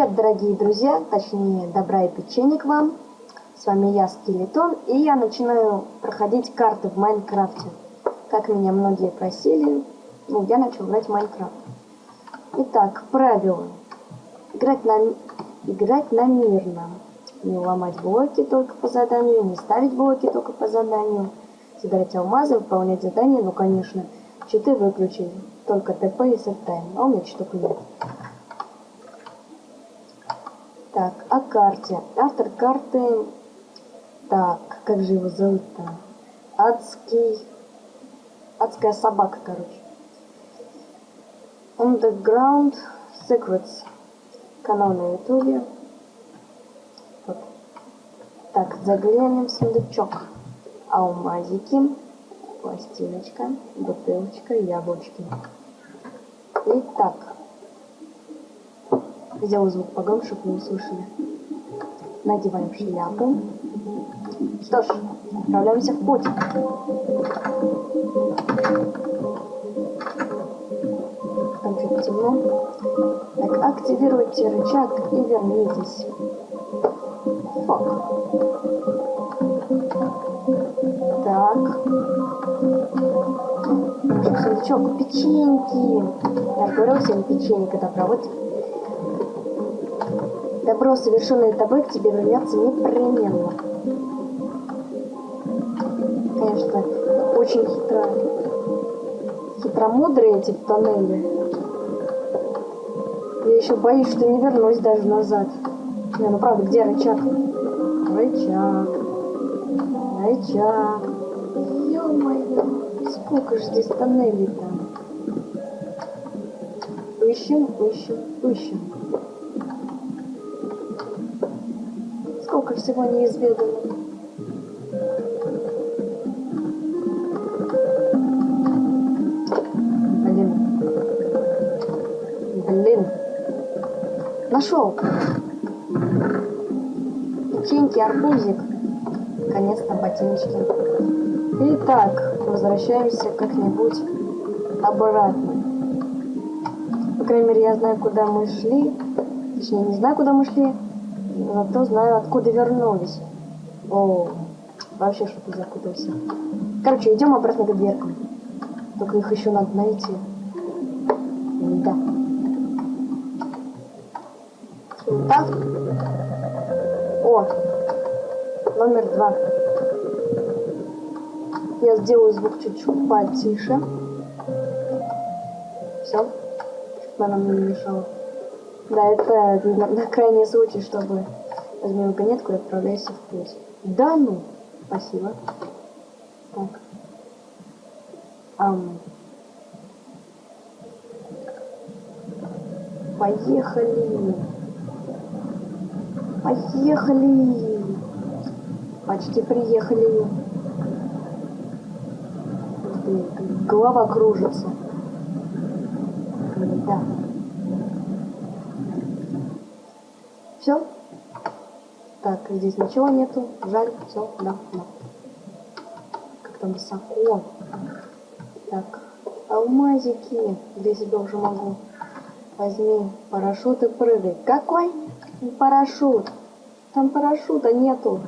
Привет, дорогие друзья, точнее, добра и печенье к вам. С вами я, Скелетон, и я начинаю проходить карты в Майнкрафте. Как меня многие просили, ну, я начал играть в Майнкрафт. Итак, правила. Играть на, играть на мирном. Не ломать блоки только по заданию, не ставить блоки только по заданию. Собирать алмазы, выполнять задания, ну, конечно, читы выключить. Только ТП и сеттайм. А у меня читок нет. Так, о карте. Автор карты... Так, как же его зовут-то? Адский... Адская собака, короче. Underground Secrets. Канал на ютубе. Вот. Так, заглянем в сундучок. Алмазики. Пластиночка. Бутылочка. Яблочки. Итак. Сделаю звук погромче, чтобы вы услышали. Надеваем шляпу. Что ж, отправляемся в путь. Там чуть темно. Так, активируйте рычаг и вернитесь. Фак. Так. Сундучок. Печеньки. Я говорил всем печеньки добра. Вот Добро, совершенное тобой, к тебе вернется непременно. Конечно, очень хитро. Хитромудрые эти тоннели. Я еще боюсь, что не вернусь даже назад. Не, ну правда, где рычаг? Рычаг. Рычаг. Ё-моё. Сколько же здесь тоннелей-то? Ищем, ищем, ищем. Всего неизведано. Блин. Блин. Нашел. Печеньки, арбузик. Наконец-то ботиночки. Итак, возвращаемся как-нибудь обратно. По крайней мере, я знаю, куда мы шли. Точнее, не знаю, куда мы шли. Зато знаю, откуда вернулись. О, вообще что-то запутался. Короче, идем обратно к дверкам. Только их еще надо найти. Да. Так. О, номер два. Я сделаю звук чуть-чуть потише. Все. Чтобы она мне не мешала. Да, это на, на крайний случай, чтобы возьми вагонетку и отправляйся в путь. Да ну! Спасибо. Так. Ам. Поехали! Поехали! Почти приехали. Голова кружится. Да. Все? Так, здесь ничего нету. Жаль, все, да, да. Как там высоко. Так, алмазики. Здесь я уже могу. Возьми парашют и прыгай. Какой парашют? Там парашюта нету.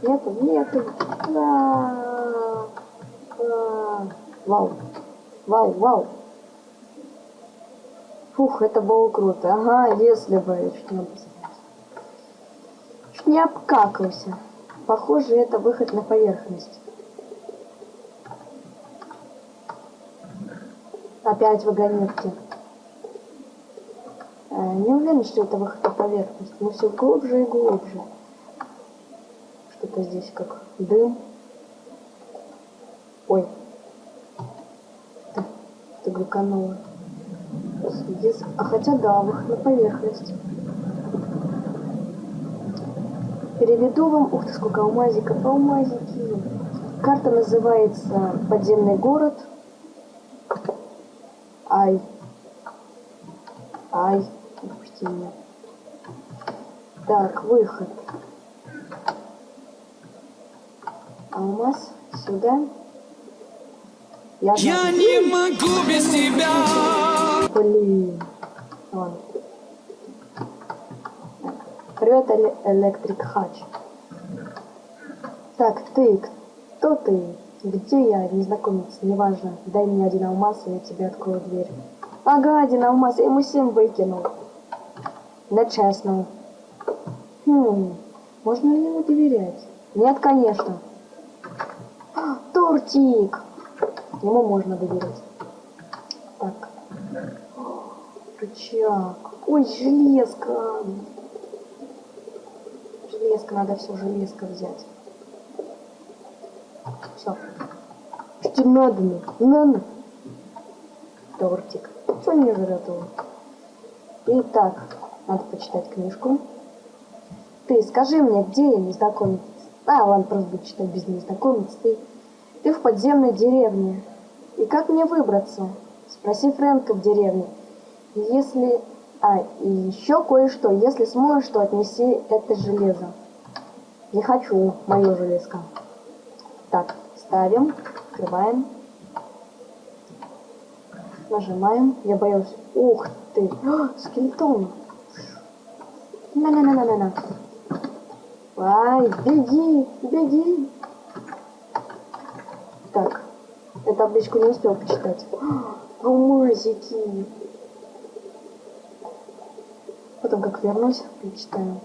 Нету, нету. Да. Да. Вау. Вау, вау. Фух, это было круто. Ага, если бы чуть не Не обкакался. Похоже, это выход на поверхность. Опять вагонетки. Э, не уверен, что это выход на поверхность, но все глубже и глубже. Что-то здесь как дым. Ой. Это, это глюкануло. А хотя да, выход на поверхность. Переведу вам... Ух ты, сколько алмазиков, алмазики. Карта называется «Подземный город». Ай. Ай. Пусти меня. Так, выход. Алмаз сюда. Я, Я не могу без тебя. Блин. Ладно. Привет, Электрик Хач. Так, ты, кто ты? Где я, незнакомец, неважно. Дай мне один алмаз, и я тебе открою дверь. Ага, один алмаз, я ему семь выкинул. Нечестно. Хм, можно ли ему доверять? Нет, конечно. Тортик! Ему можно доверять. Так. Рычаг. Ой, железка. Железка, надо все железка взять. Все. Что надо мне? Надо. Тортик. Что не жрет его? Итак, надо почитать книжку. Ты скажи мне, где я незнакомец? А, ладно, просто буду читать без незнакомец. Ты, ты в подземной деревне. И как мне выбраться? Спроси Фрэнка в деревне. Если... А, и еще кое-что. Если сможешь, то отнеси это железо. Не хочу мое железко. Так, ставим, открываем. Нажимаем. Я боюсь. Ух ты. О, скелетон. На-на-на-на-на-на. Ай, беги, беги. Так, я табличку не успел почитать. Алмазики. Потом как вернусь, прочитаю.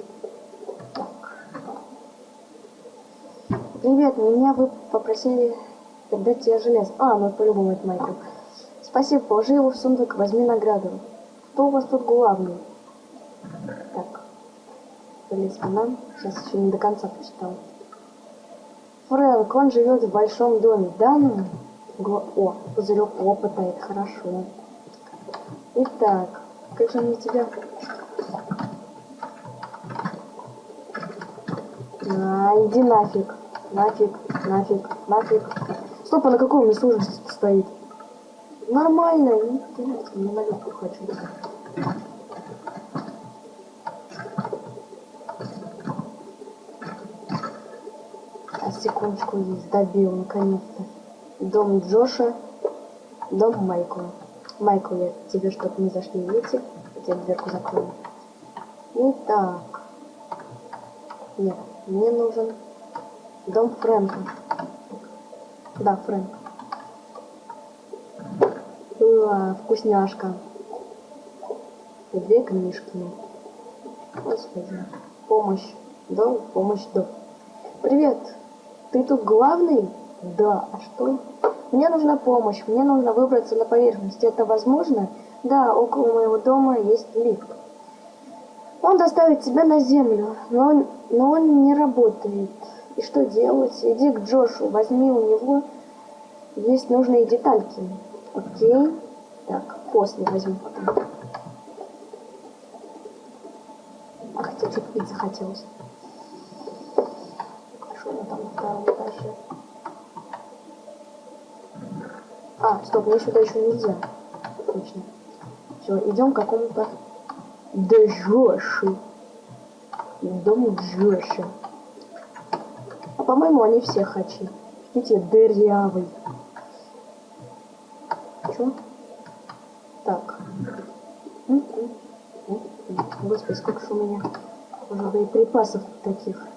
Привет, меня вы попросили передать тебе железо. А, ну по-любому это Майкл. Спасибо, положи его в сундук, возьми награду. Кто у вас тут главный? Так. Талисман. Сейчас еще не до конца почитал. Фрэнк, он живет в большом доме. Да, ну? Гла... О, пузырек опыта, это хорошо. Итак, как же мне тебя... А, иди нафиг. Нафиг, нафиг, нафиг. Стоп, а на каком мне сложности стоит? Нормально, не на легкую хочу. А секундочку есть, добил наконец-то. Дом Джоша, дом Майкла. Майкл, я тебе что-то не зашли, видите? Я дверку закрою. Итак. Нет, мне нужен Дом Фрэнка. Да, Фрэнк. Уа, вкусняшка. Две книжки. Господи. Помощь. Дом, помощь, дом. Привет. Ты тут главный? Да. А что? Мне нужна помощь. Мне нужно выбраться на поверхность. Это возможно? Да, около моего дома есть лифт. Он доставит тебя на землю, но он, но он не работает. И что делать? Иди к Джошу, возьми у него есть нужные детальки. Окей. Так, после возьму потом. А хотя чуть пить захотелось. Что у там втором этаже? А, стоп, мне сюда еще нельзя. Точно. Все, идем к какому-то Джоши. Дом Джоши по-моему, они все хачи. Видите, дырявый. Чё? Так. Господи, сколько же у меня уже боеприпасов таких.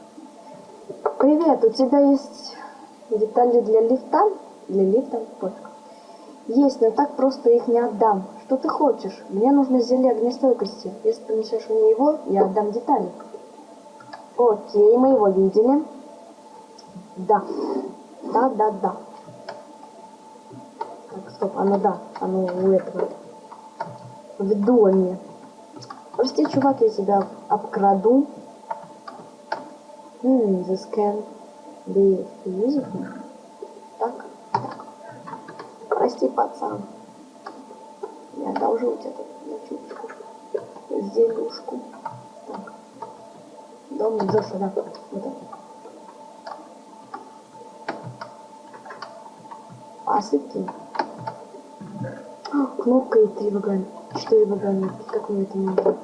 Привет, у тебя есть детали для лифта? Для лифта? Пофиг. Есть, но так просто их не отдам. Что ты хочешь? Мне нужно зелье огнестойкости. Если принесешь мне его, я отдам детали. Окей, мы его видели. Да. Да, да, да. Так, стоп, оно да. Оно у этого. В доме. Прости, чувак, я тебя обкраду. Hmm, this can be useful. Так, так. Прости, пацан. Я одолжу у тебя тут на чуточку. Зелюшку. Так. Дом Джоша, да. Вот это. посыпки. А, кнопка и три вагона. Четыре вагона. Как мне это нужно?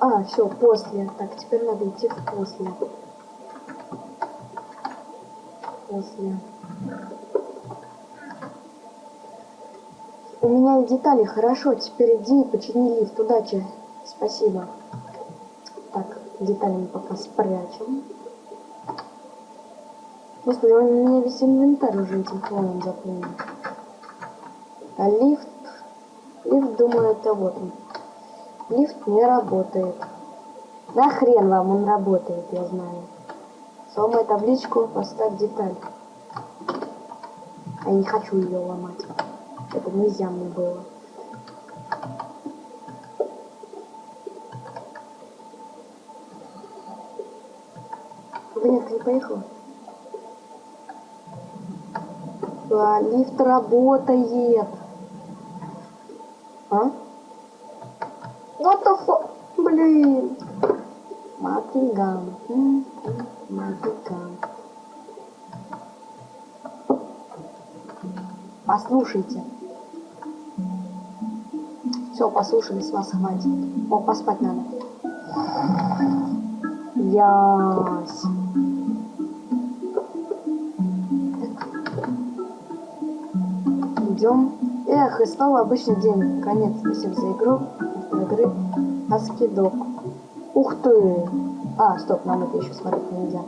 А, все, после. Так, теперь надо идти в после. После. У меня детали, хорошо. Теперь иди и почини лифт. Удачи. Спасибо. Так, Детали мы пока спрячем. Господи, у меня весь инвентарь уже этим планом заполнен. А лифт... Лифт, думаю, это вот он. Лифт не работает. Да хрен вам, он работает, я знаю. Сломай табличку, поставь деталь. Я не хочу ее ломать. Это нельзя мне было. Нет, не поехала. А, лифт работает. А? What the? Блин. Матиган. Матиган. Послушайте. Все, послушали, с вас хватит. О, поспать надо. Ясь. Идем. Эх, и снова обычный день. Конец. Спасибо за игру. Автор игры Аскидок. Ух ты! А, стоп, нам это еще смотреть нельзя.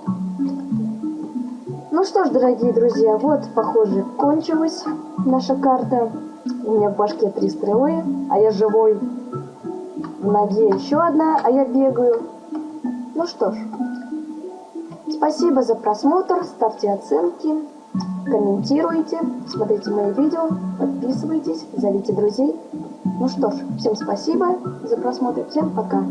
Ну что ж, дорогие друзья, вот, похоже, кончилась наша карта. У меня в башке три стрелы, а я живой. В ноге еще одна, а я бегаю. Ну что ж, спасибо за просмотр, ставьте оценки, комментируйте, смотрите мои видео, подписывайтесь, зовите друзей. Ну что ж, всем спасибо за просмотр, всем пока.